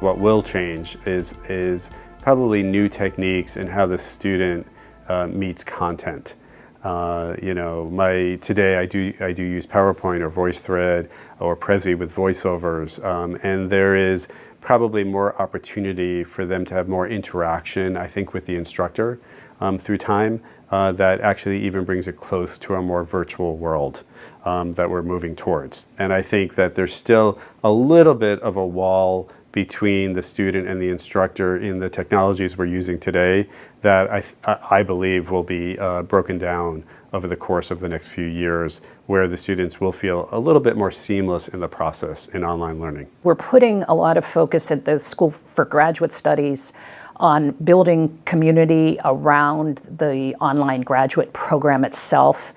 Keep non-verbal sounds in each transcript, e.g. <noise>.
What will change is, is probably new techniques and how the student uh, meets content. Uh, you know, my today I do I do use PowerPoint or VoiceThread or Prezi with voiceovers, um, and there is probably more opportunity for them to have more interaction. I think with the instructor um, through time uh, that actually even brings it close to a more virtual world um, that we're moving towards. And I think that there's still a little bit of a wall between the student and the instructor in the technologies we're using today that I, I believe will be uh, broken down over the course of the next few years where the students will feel a little bit more seamless in the process in online learning. We're putting a lot of focus at the School for Graduate Studies on building community around the online graduate program itself.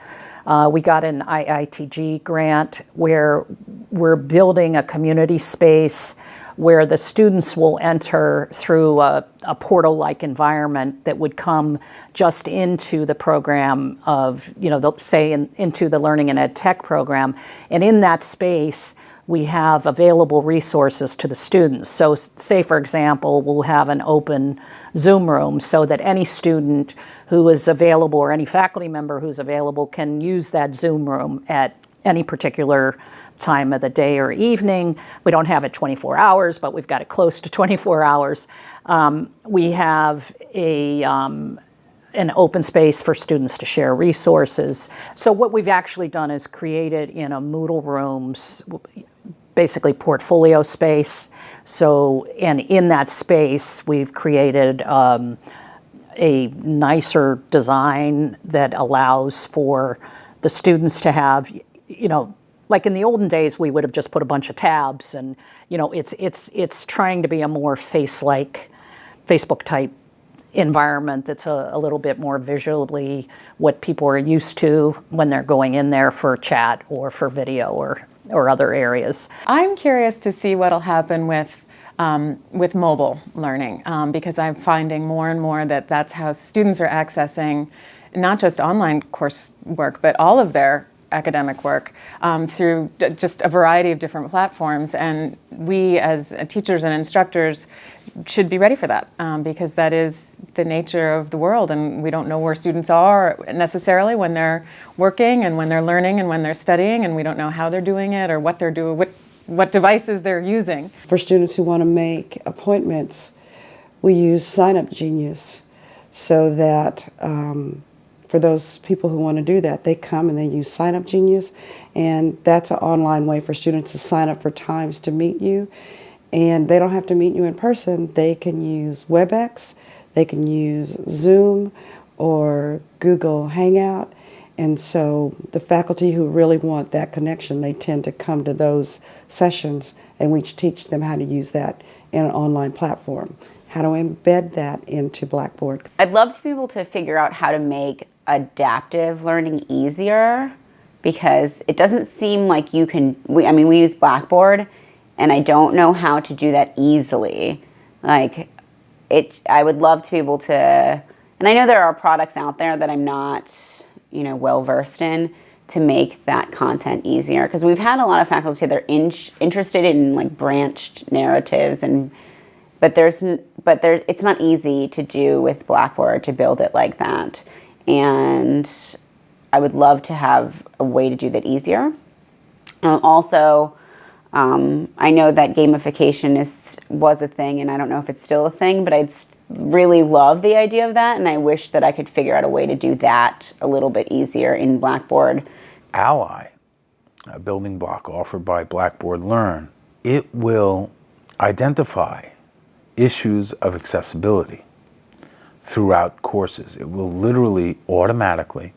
Uh, we got an IITG grant where we're building a community space where the students will enter through a, a portal-like environment that would come just into the program of, you know, they'll say in, into the Learning and Ed Tech program. And in that space, we have available resources to the students. So say, for example, we'll have an open Zoom room so that any student who is available or any faculty member who's available can use that Zoom room at any particular time of the day or evening. We don't have it 24 hours, but we've got it close to <laughs> 24 hours. Um, we have a um, an open space for students to share resources. So what we've actually done is created in a Moodle Rooms, basically portfolio space. So, and in that space, we've created um, a nicer design that allows for the students to have, you know, like in the olden days, we would have just put a bunch of tabs and, you know, it's, it's, it's trying to be a more face-like, Facebook-type environment that's a, a, little bit more visually what people are used to when they're going in there for chat or for video or, or other areas. I'm curious to see what'll happen with um, with mobile learning um, because I'm finding more and more that that's how students are accessing not just online coursework but all of their academic work um, through just a variety of different platforms. And we as teachers and instructors should be ready for that um, because that is the nature of the world and we don't know where students are necessarily when they're working and when they're learning and when they're studying and we don't know how they're doing it or what they're doing, what, what devices they're using. For students who want to make appointments, we use Sign Up Genius so that um, for those people who want to do that, they come and they use Sign Up Genius, and that's an online way for students to sign up for times to meet you. And they don't have to meet you in person. They can use WebEx, they can use Zoom or Google Hangout. And so the faculty who really want that connection, they tend to come to those sessions and we teach them how to use that in an online platform how do I embed that into Blackboard. I'd love to be able to figure out how to make adaptive learning easier because it doesn't seem like you can, we, I mean, we use Blackboard and I don't know how to do that easily. Like, it, I would love to be able to, and I know there are products out there that I'm not, you know, well versed in to make that content easier because we've had a lot of faculty that are in, interested in like branched narratives and but there's but there it's not easy to do with Blackboard to build it like that. And I would love to have a way to do that easier. Um, also, um, I know that gamification is was a thing, and I don't know if it's still a thing, but I'd really love the idea of that, and I wish that I could figure out a way to do that a little bit easier in Blackboard. Ally, a building block offered by Blackboard Learn, it will identify issues of accessibility throughout courses. It will literally automatically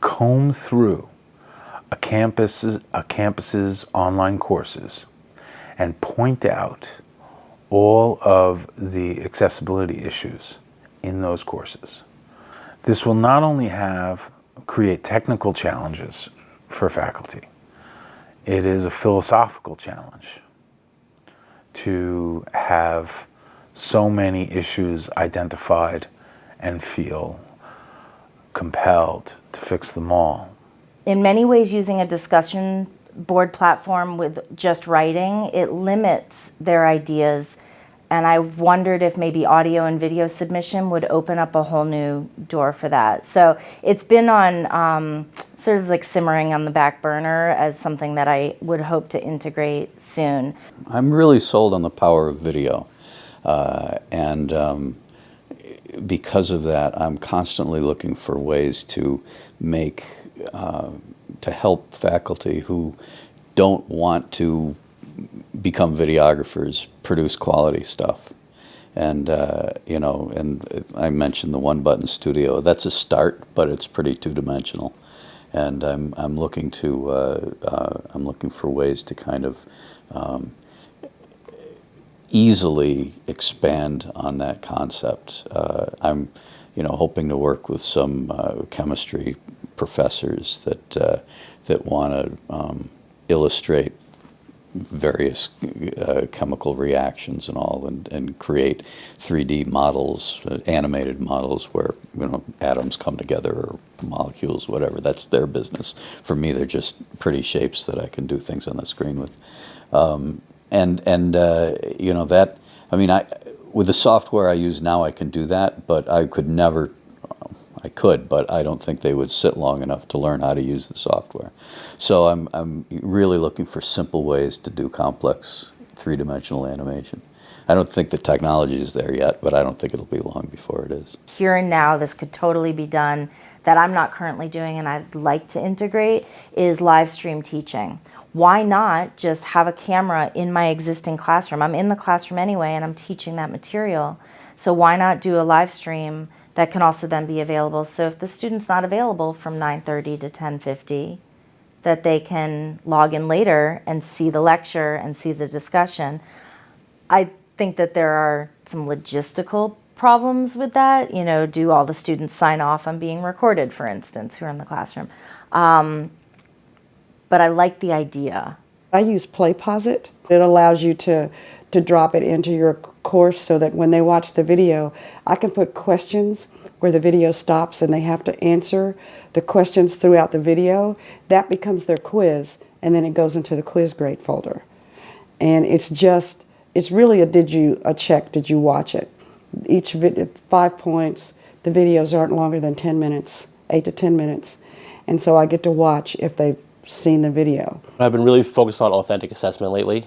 comb through a campus's, a campus's online courses and point out all of the accessibility issues in those courses. This will not only have create technical challenges for faculty, it is a philosophical challenge to have so many issues identified and feel compelled to fix them all. In many ways, using a discussion board platform with just writing, it limits their ideas and I wondered if maybe audio and video submission would open up a whole new door for that. So it's been on um, sort of like simmering on the back burner as something that I would hope to integrate soon. I'm really sold on the power of video. Uh, and um, because of that, I'm constantly looking for ways to make, uh, to help faculty who don't want to become videographers, produce quality stuff. And, uh, you know, and I mentioned the one button studio. That's a start, but it's pretty two dimensional. And I'm, I'm looking to, uh, uh, I'm looking for ways to kind of um, easily expand on that concept. Uh, I'm, you know, hoping to work with some uh, chemistry professors that, uh, that want to um, illustrate various uh, chemical reactions and all and, and create 3D models, uh, animated models where you know atoms come together or molecules, whatever. That's their business. For me, they're just pretty shapes that I can do things on the screen with. Um, and and uh, you know that, I mean, I with the software I use now, I can do that, but I could never I could, but I don't think they would sit long enough to learn how to use the software. So I'm, I'm really looking for simple ways to do complex three-dimensional animation. I don't think the technology is there yet, but I don't think it'll be long before it is. Here and now, this could totally be done that I'm not currently doing and I'd like to integrate is live stream teaching. Why not just have a camera in my existing classroom? I'm in the classroom anyway and I'm teaching that material. So why not do a live stream that can also then be available. So if the student's not available from 9.30 to 10.50, that they can log in later and see the lecture and see the discussion. I think that there are some logistical problems with that. You know, do all the students sign off on being recorded, for instance, who are in the classroom? Um, but I like the idea. I use PlayPosit. It allows you to, to drop it into your course so that when they watch the video, I can put questions where the video stops and they have to answer the questions throughout the video. That becomes their quiz and then it goes into the quiz grade folder. And it's just, it's really a did you, a check, did you watch it? Each video, five points, the videos aren't longer than 10 minutes, eight to 10 minutes. And so I get to watch if they've seen the video. I've been really focused on authentic assessment lately.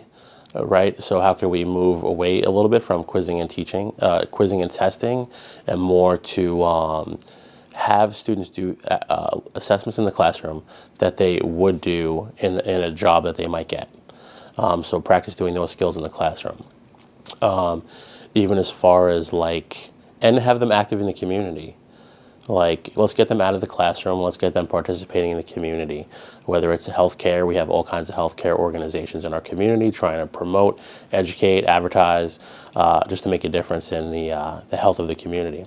Uh, right? So how can we move away a little bit from quizzing and teaching, uh, quizzing and testing, and more to um, have students do uh, uh, assessments in the classroom that they would do in, in a job that they might get. Um, so practice doing those skills in the classroom. Um, even as far as like, and have them active in the community. Like, let's get them out of the classroom, let's get them participating in the community. Whether it's healthcare, we have all kinds of healthcare organizations in our community trying to promote, educate, advertise, uh, just to make a difference in the, uh, the health of the community.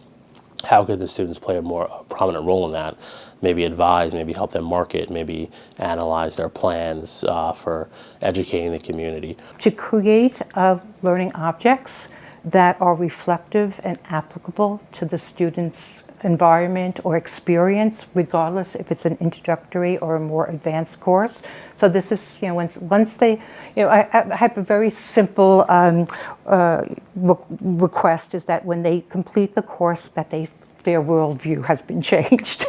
How could the students play a more prominent role in that? Maybe advise, maybe help them market, maybe analyze their plans uh, for educating the community. To create uh, learning objects that are reflective and applicable to the students' environment or experience, regardless if it's an introductory or a more advanced course. So this is, you know, once, once they, you know, I, I have a very simple um, uh, re request is that when they complete the course that they their worldview has been <laughs> changed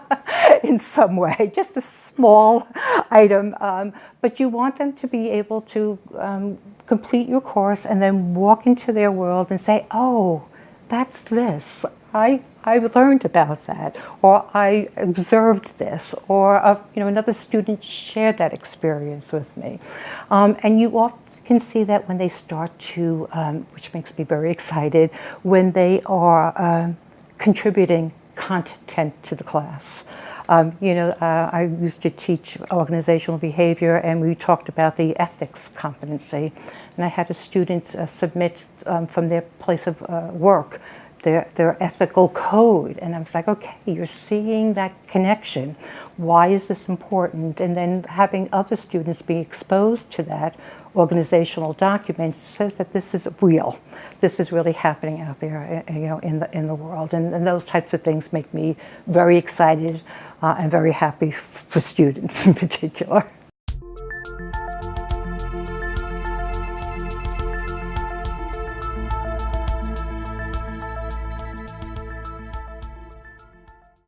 <laughs> in some way, just a small item. Um, but you want them to be able to um, complete your course and then walk into their world and say, oh, that's this. I, I learned about that, or I observed this, or a, uh, you know, another student shared that experience with me. Um, and you often can see that when they start to, um, which makes me very excited, when they are uh, contributing content to the class. Um, you know, uh, I used to teach organizational behavior and we talked about the ethics competency. And I had a student uh, submit um, from their place of uh, work their, their ethical code. And I was like, okay, you're seeing that connection. Why is this important? And then having other students be exposed to that organizational document says that this is real. This is really happening out there, eh, you know, in the, in the world. And, and those types of things make me very excited uh, and very happy for students in particular.